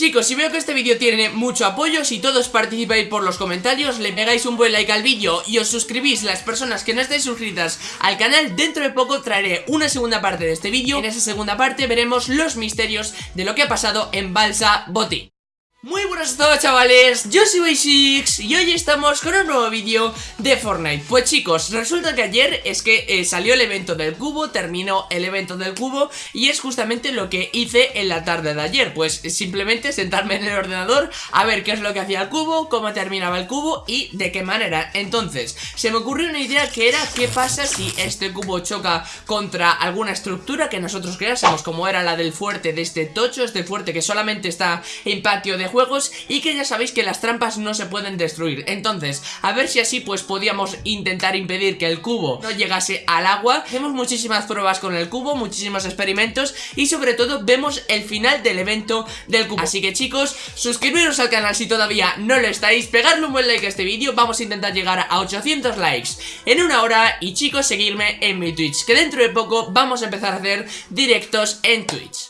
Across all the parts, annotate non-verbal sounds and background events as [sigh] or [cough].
Chicos, si veo que este vídeo tiene mucho apoyo, si todos participáis por los comentarios, le pegáis un buen like al vídeo y os suscribís las personas que no estáis suscritas al canal, dentro de poco traeré una segunda parte de este vídeo. En esa segunda parte veremos los misterios de lo que ha pasado en Balsa Boti. Muy buenas a todos chavales, yo soy Basics y hoy estamos con un nuevo vídeo de Fortnite. Pues chicos, resulta que ayer es que eh, salió el evento del cubo, terminó el evento del cubo Y es justamente lo que hice en la tarde de ayer. Pues simplemente sentarme en el ordenador a ver qué es lo que hacía el cubo, cómo terminaba el cubo y de qué manera. Entonces, se me ocurrió una idea que era qué pasa si este cubo choca contra alguna estructura que nosotros creásemos Como era la del fuerte de este tocho, este fuerte que solamente está en patio de juegos y que ya sabéis que las trampas no se pueden destruir. Entonces, a ver si así pues podíamos intentar impedir que el cubo no llegase al agua. Hacemos muchísimas pruebas con el cubo, muchísimos experimentos y sobre todo vemos el final del evento del cubo. Así que chicos, suscribiros al canal si todavía no lo estáis, pegarle un buen like a este vídeo. Vamos a intentar llegar a 800 likes en una hora. Y chicos seguirme en mi Twitch Que dentro de poco vamos a empezar a hacer directos en Twitch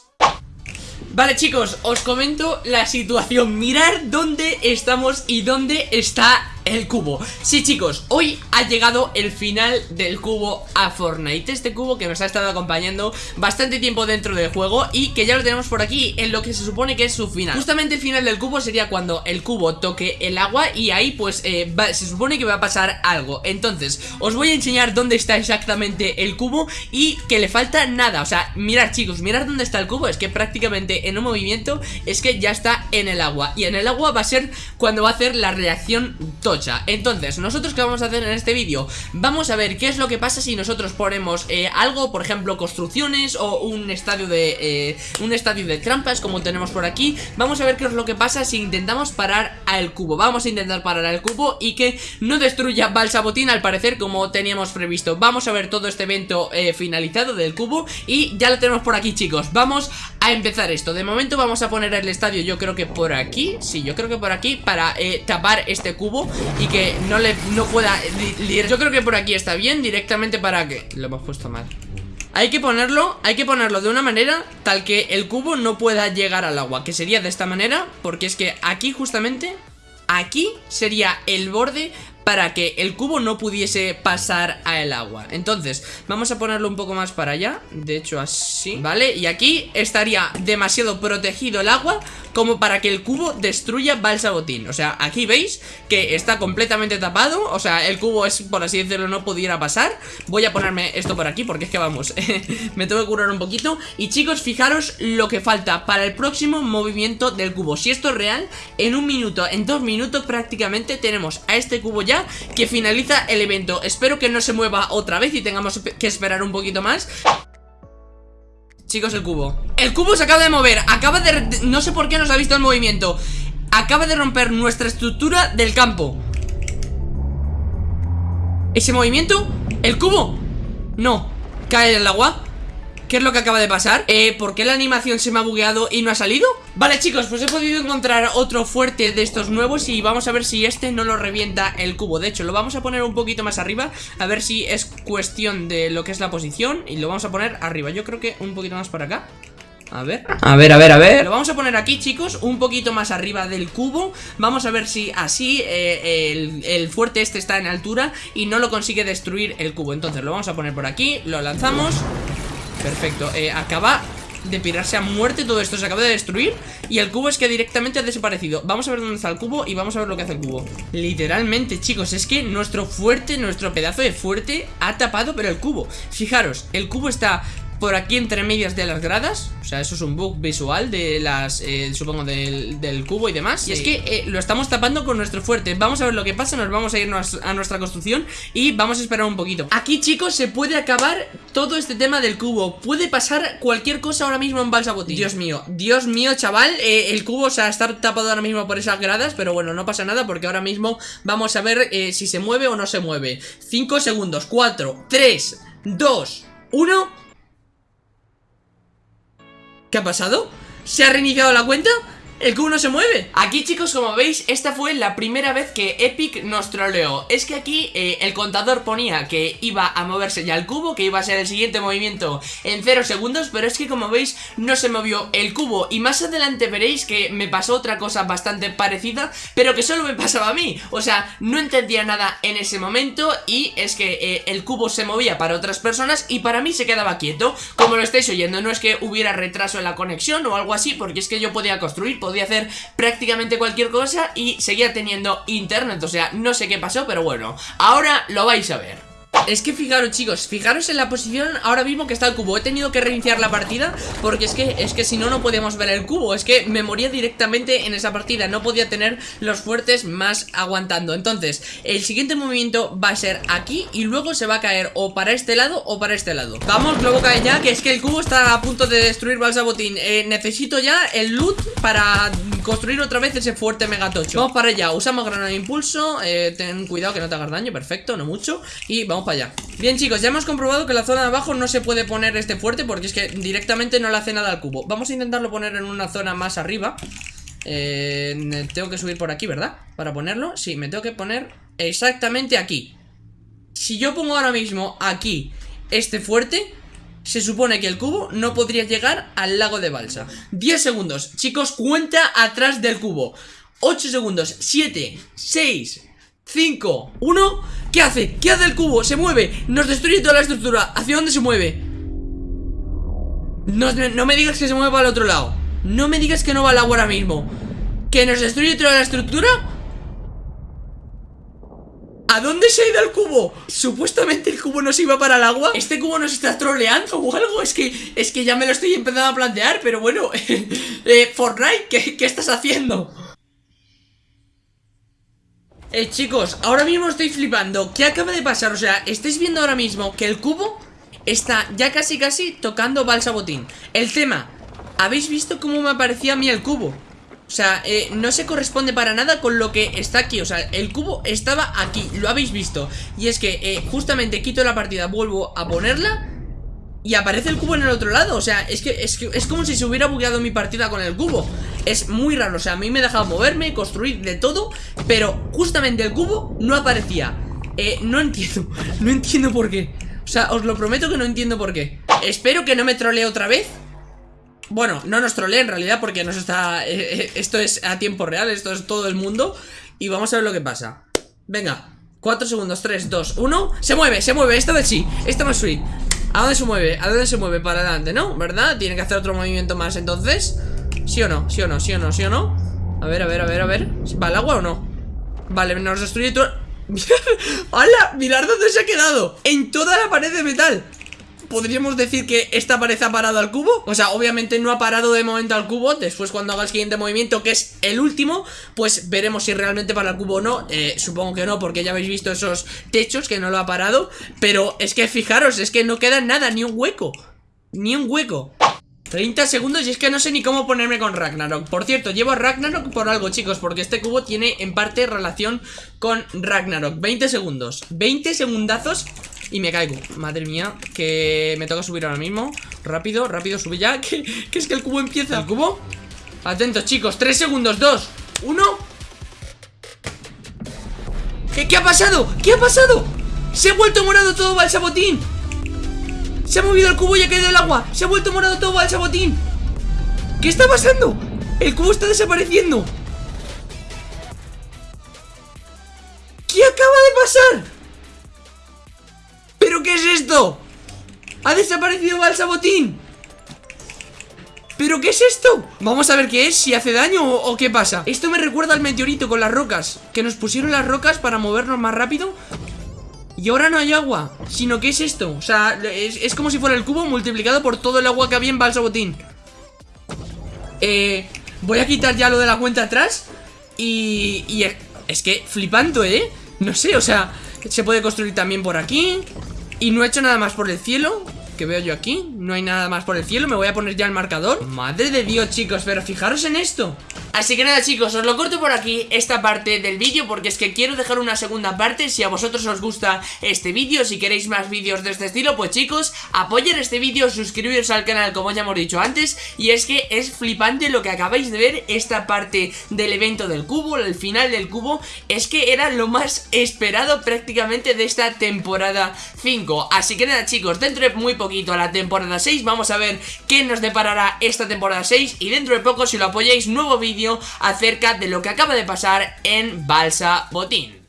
Vale chicos, os comento la situación. Mirar dónde estamos y dónde está el cubo. Sí chicos, hoy ha llegado el final del cubo a Fortnite. Este cubo que nos ha estado acompañando bastante tiempo dentro del juego Y que ya lo tenemos por aquí en lo que se supone que es su final. Justamente el final del cubo sería cuando el cubo toque el agua Y ahí pues eh, se supone que va a pasar algo. Entonces, os voy a enseñar dónde está exactamente el cubo Y que le falta nada. O sea, mirad chicos, mirad dónde está el cubo. Es que prácticamente en un movimiento es que ya está en el agua. Y en el agua va a ser cuando va a hacer la reacción entonces, nosotros qué vamos a hacer en este vídeo Vamos a ver qué es lo que pasa si nosotros ponemos eh, algo, por ejemplo, construcciones O un estadio de eh, un estadio de trampas como tenemos por aquí. Vamos a ver qué es lo que pasa si intentamos parar al cubo. Vamos a intentar parar al cubo y que no destruya Balsabotín al parecer como teníamos previsto. Vamos a ver todo este evento eh, finalizado del cubo Y ya lo tenemos por aquí chicos. Vamos a empezar esto. De momento vamos a poner el estadio yo creo que por aquí. Sí, yo creo que por aquí para tapar este cubo y que no le no pueda Yo creo que por aquí está bien directamente para que Lo hemos puesto mal. Hay que ponerlo, hay que ponerlo de una manera tal que el cubo no pueda llegar al agua Que sería de esta manera, porque es que aquí justamente Aquí sería el borde para que el cubo no pudiese pasar al agua. Entonces, vamos a ponerlo un poco más para allá De hecho así, ¿vale? Y aquí estaría demasiado protegido el agua como para que el cubo destruya Balsabotín. O sea, aquí veis que está completamente tapado O sea, el cubo es, por así decirlo, no pudiera pasar. Voy a ponerme esto por aquí porque es que vamos [laughs] Me tengo que curar un poquito. Y chicos, fijaros lo que falta para el próximo movimiento del cubo. Si esto es real, en un minuto, en dos minutos prácticamente tenemos a este cubo ya Que finaliza el evento. Espero que no se mueva otra vez y tengamos que esperar un poquito más. Chicos, el cubo. El cubo se acaba de mover. Acaba de... No sé por qué nos ha visto el movimiento. Acaba de romper nuestra estructura del campo. ¿Ese movimiento? ¿El cubo? No. ¿Cae en el agua? ¿Qué es lo que acaba de pasar? Eh, ¿por qué la animación se me ha bugueado y no ha salido? Vale chicos, pues he podido encontrar otro fuerte de estos nuevos Y vamos a ver si este no lo revienta el cubo. De hecho, lo vamos a poner un poquito más arriba A ver si es cuestión de lo que es la posición Y lo vamos a poner arriba. Yo creo que un poquito más por acá. A ver. A ver, a ver, a ver. Lo vamos a poner aquí, chicos Un poquito más arriba del cubo. Vamos a ver si así eh, el, el, fuerte este está en altura Y no lo consigue destruir el cubo. Entonces lo vamos a poner por aquí Lo lanzamos Perfecto, eh, acaba de pirarse a muerte todo esto Se acaba de destruir Y el cubo es que directamente ha desaparecido. Vamos a ver dónde está el cubo y vamos a ver lo que hace el cubo. Literalmente, chicos Es que nuestro fuerte, nuestro pedazo de fuerte Ha tapado pero el cubo. Fijaros, el cubo está por aquí entre medias de las gradas. O sea, eso es un bug visual de las, eh, supongo, del, cubo y demás. Y es que eh, lo estamos tapando con nuestro fuerte. Vamos a ver lo que pasa, nos vamos a irnos a nuestra construcción Y vamos a esperar un poquito. Aquí, chicos, se puede acabar todo este tema del cubo. Puede pasar cualquier cosa ahora mismo en Balsa Dios mío, Dios mío, chaval. Eh, El cubo, o sea, está tapado ahora mismo por esas gradas Pero bueno, no pasa nada porque ahora mismo vamos a ver si se mueve o no se mueve. 5 segundos, 4, 3, 2, 1 ¿Qué ha pasado? ¿Se ha reiniciado la cuenta? El cubo no se mueve. Aquí chicos como veis esta fue la primera vez que Epic nos troleó. Es que aquí eh, el contador ponía que iba a moverse ya el cubo Que iba a ser el siguiente movimiento en 0 segundos Pero es que como veis no se movió el cubo. Y más adelante veréis que me pasó otra cosa bastante parecida Pero que solo me pasaba a mí. O sea, no entendía nada en ese momento Y es que eh, el cubo se movía para otras personas Y para mí se quedaba quieto. Como lo estáis oyendo, no es que hubiera retraso en la conexión o algo así Porque es que yo podía construir, hacer prácticamente cualquier cosa Y seguía teniendo internet, o sea, no sé qué pasó Pero bueno, ahora lo vais a ver es que fijaros chicos, fijaros en la posición ahora mismo que está el cubo. He tenido que reiniciar la partida porque es que, es que si no, no podíamos ver el cubo. Es que me moría directamente en esa partida. No podía tener los fuertes más aguantando. Entonces, el siguiente movimiento va a ser aquí Y luego se va a caer o para este lado o para este lado. Vamos, globo cae ya, que es que el cubo está a punto de destruir Balsabotín. Eh, Necesito ya el loot para construir otra vez ese fuerte megatocho. Vamos para allá, usamos granada de impulso eh, Ten cuidado que no te hagas daño, perfecto, no mucho. Y vamos para allá. Bien chicos, ya hemos comprobado que la zona de abajo no se puede poner este fuerte Porque es que directamente no le hace nada al cubo. Vamos a intentarlo poner en una zona más arriba. Eh, Tengo que subir por aquí, ¿verdad? Para ponerlo, sí, me tengo que poner exactamente aquí. Si yo pongo ahora mismo aquí este fuerte se supone que el cubo no podría llegar al lago de Balsa 10 segundos, chicos, cuenta atrás del cubo 8 segundos, 7, 6, 5, 1 ¿Qué hace? ¿Qué hace el cubo? Se mueve, nos destruye toda la estructura ¿Hacia dónde se mueve? No, no me digas que se mueve para el otro lado No me digas que no va al agua ahora mismo ¿Que nos destruye toda la estructura? ¿A dónde se ha ido el cubo? Supuestamente el cubo no se iba para el agua ¿Este cubo nos está troleando o algo? Es que, es que ya me lo estoy empezando a plantear Pero bueno [laughs] eh, Fortnite, ¿qué, ¿qué estás haciendo? Eh, chicos, ahora mismo estoy flipando ¿Qué acaba de pasar? O sea, estáis viendo ahora mismo que el cubo está ya casi casi tocando Balsabotín El tema, ¿habéis visto cómo me aparecía a mí el cubo? O sea, eh, no se corresponde para nada con lo que está aquí. O sea, el cubo estaba aquí, lo habéis visto. Y es que eh, justamente quito la partida, vuelvo a ponerla y aparece el cubo en el otro lado. O sea, es que, es que es como si se hubiera bugueado mi partida con el cubo. Es muy raro, o sea, a mí me he dejado moverme, construir de todo Pero justamente el cubo no aparecía. Eh, no entiendo, [laughs] no entiendo por qué. O sea, os lo prometo que no entiendo por qué. Espero que no me trolee otra vez bueno, no nos trolee en realidad porque nos está... Eh, eh, esto es a tiempo real, esto es todo el mundo Y vamos a ver lo que pasa Venga, 4 segundos, 3, 2, 1 Se mueve, se mueve, esta vez sí Esta no es free ¿A dónde se mueve? ¿A dónde se mueve? Para adelante, ¿no? ¿Verdad? Tiene que hacer otro movimiento más entonces ¿Sí o no? ¿Sí o no? ¿Sí o no? ¿Sí o no? A ver, a ver, a ver, a ver ¿Va al agua o no? Vale, nos destruye todo... [laughs] ¡Hala! Mirad dónde se ha quedado En toda la pared de metal podríamos decir que esta pared ha parado al cubo O sea, obviamente no ha parado de momento al cubo. Después cuando haga el siguiente movimiento, que es el último Pues veremos si realmente para el cubo o no. Eh, Supongo que no, porque ya habéis visto esos techos que no lo ha parado. Pero es que fijaros, es que no queda nada, ni un hueco. Ni un hueco. 30 segundos y es que no sé ni cómo ponerme con Ragnarok. Por cierto, llevo a Ragnarok por algo, chicos Porque este cubo tiene en parte relación con Ragnarok. 20 segundos. 20 segundazos y me caigo Madre mía, que me toca subir ahora mismo Rápido, rápido, sube ya [laughs] que, es que el cubo empieza ¿El cubo? Atentos chicos, 3 segundos, 2 1 ¿Qué, ¿Qué ha pasado? ¿Qué ha pasado? Se ha vuelto morado todo Balsabotín Se ha movido el cubo y ha caído el agua Se ha vuelto morado todo Balsabotín ¿Qué está pasando? El cubo está desapareciendo ¿Qué acaba de pasar? ¿Pero qué es esto? ¡Ha desaparecido Balsabotín! ¿Pero qué es esto? Vamos a ver qué es, si hace daño o, qué pasa Esto me recuerda al meteorito con las rocas Que nos pusieron las rocas para movernos más rápido Y ahora no hay agua Sino, ¿qué es esto? O sea, es, como si fuera el cubo multiplicado por todo el agua que había en Balsabotín Eh... Voy a quitar ya lo de la cuenta atrás Y... y es que flipando, ¿eh? No sé, o sea... Se puede construir también por aquí y no he hecho nada más por el cielo Que veo yo aquí. No hay nada más por el cielo Me voy a poner ya el marcador. Madre de Dios, chicos Pero fijaros en esto Así que nada chicos, os lo corto por aquí esta parte del vídeo porque es que quiero dejar una segunda parte. Si a vosotros os gusta este vídeo, si queréis más vídeos de este estilo, pues chicos, apoyen este vídeo, suscribiros al canal como ya hemos dicho antes. Y es que es flipante lo que acabáis de ver, esta parte del evento del cubo, el final del cubo, es que era lo más esperado prácticamente de esta temporada 5, así que nada chicos, dentro de muy poquito a la temporada 6 vamos a ver qué nos deparará esta temporada 6 y dentro de poco si lo apoyáis nuevo acerca de lo que acaba de pasar en Balsa Botín.